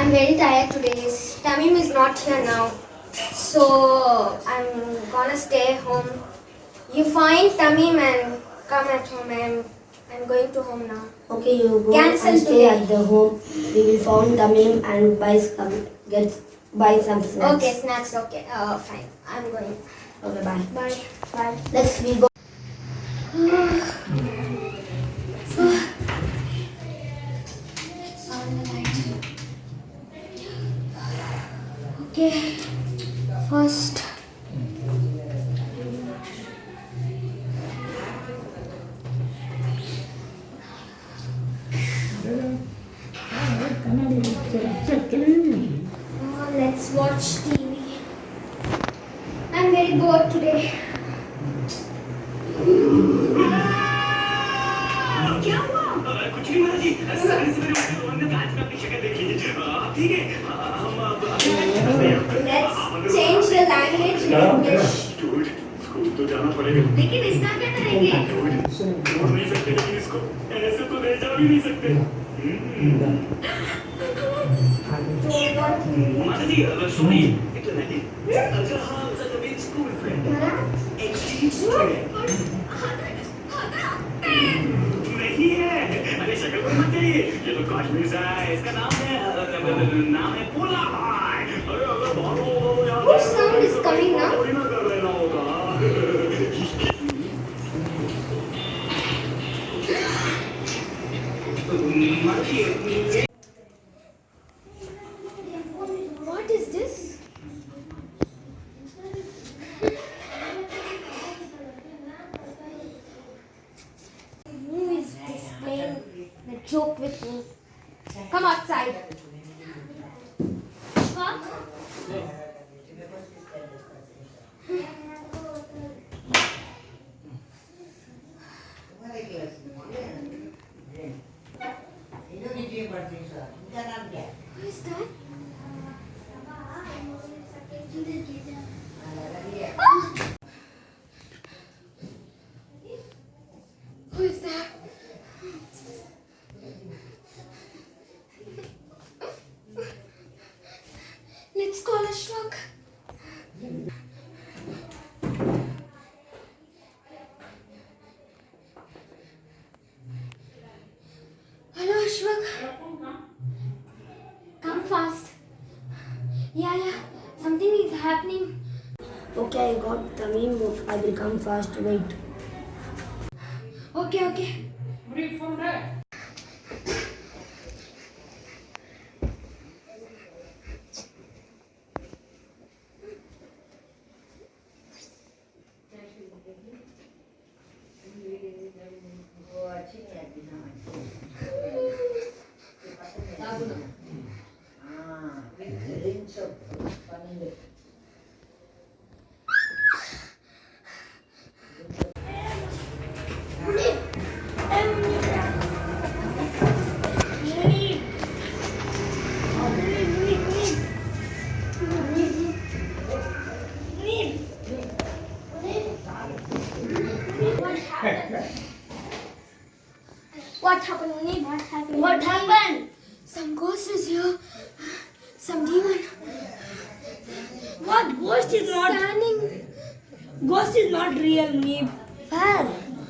I'm very tired today. Tamim is not here now. So I'm gonna stay home. You find Tamim and come at home. I'm, I'm going to home now. Okay, you go Cancel and stay today. at the home. We will find Tamim and buy some get buy some snacks. Okay, snacks. Okay. Uh, fine. I'm going. Okay, bye. Bye. Bye. Next we go. Okay. First. Let's watch TV. I'm very bored today. ठीक है हम अब Let's change the language in English. Dude school तो जाना पड़ेगा। लेकिन इसका क्या करेंगे? छोड़ नहीं सकते लेकिन इसको। ऐसे तो ले जा भी नहीं सकते। महाराज जी सुनिए। इतना नहीं। अगर हम सभी स्कूल फ्रेंड एक्सचेंज स्टूडेंट नहीं है अरे शक्ल पर मत जाइए ये तो कश्मीर से है इसका नाम है? नाम है पोला। Joke with me? Come outside. Fuck. Who is that? Ah! Who is that? Let's call Ashwak. Hello, Ashwak. Come fast. Yeah, yeah. Something is happening. Okay, I got the Tamim. I will come fast. Wait. Okay, okay. What happened? What happened, Munib? What happened? What happened? Some ghost is here. Some demon. What ghost is not Standing. ghost is not real me. Where?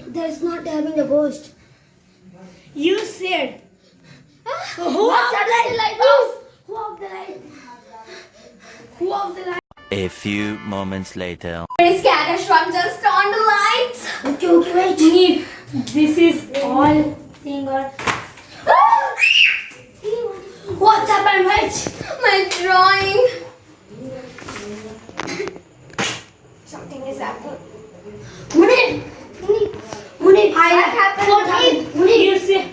There's not having a ghost. You said Ah, who off the light? Off. Who off the light? Who off the light? A few moments later. Very scared, Ashwak. Just on the lights. Okay, okay, wait. Need this is all thing or Ah! what happened, Mitch? My drawing. Something is happening. Munib, Munib, Munib, what happened? What happened? Munib, you say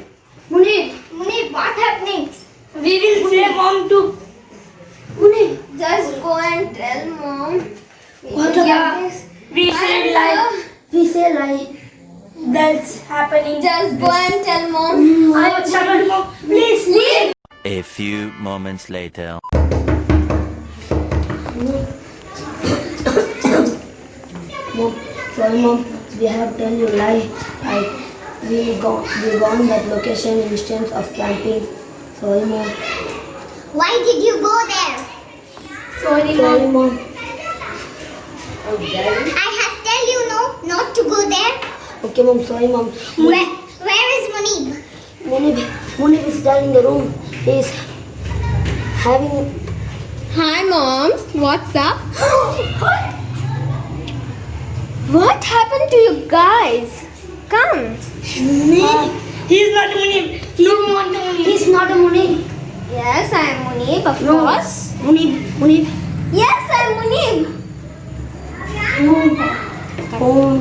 Munib. Munib, what happening? We will say mom to Munib. Just go and tell mom. We What about- We say And, like We say like. That's happening. Just go and tell mom. Mm, I will tell mom. Please leave. A few moments later. Mom, sorry mom, we have tell you lie. Like we go we gone that location instance of camping. Sorry mom. Why did you go there? Sorry, Sorry, mom. mom. I have tell you no, not to go there. Okay, mom. Sorry, mom. Where, where is Munib? Munib, Munib is down in the room. He's having. Hi, mom. What's up? what happened to you guys? Come. He's not Munib. No, not Munib. He's not a Munib. Yes, I am Munib, of No. course. Munib, Munib. Yes, I am Munib. No. Oh,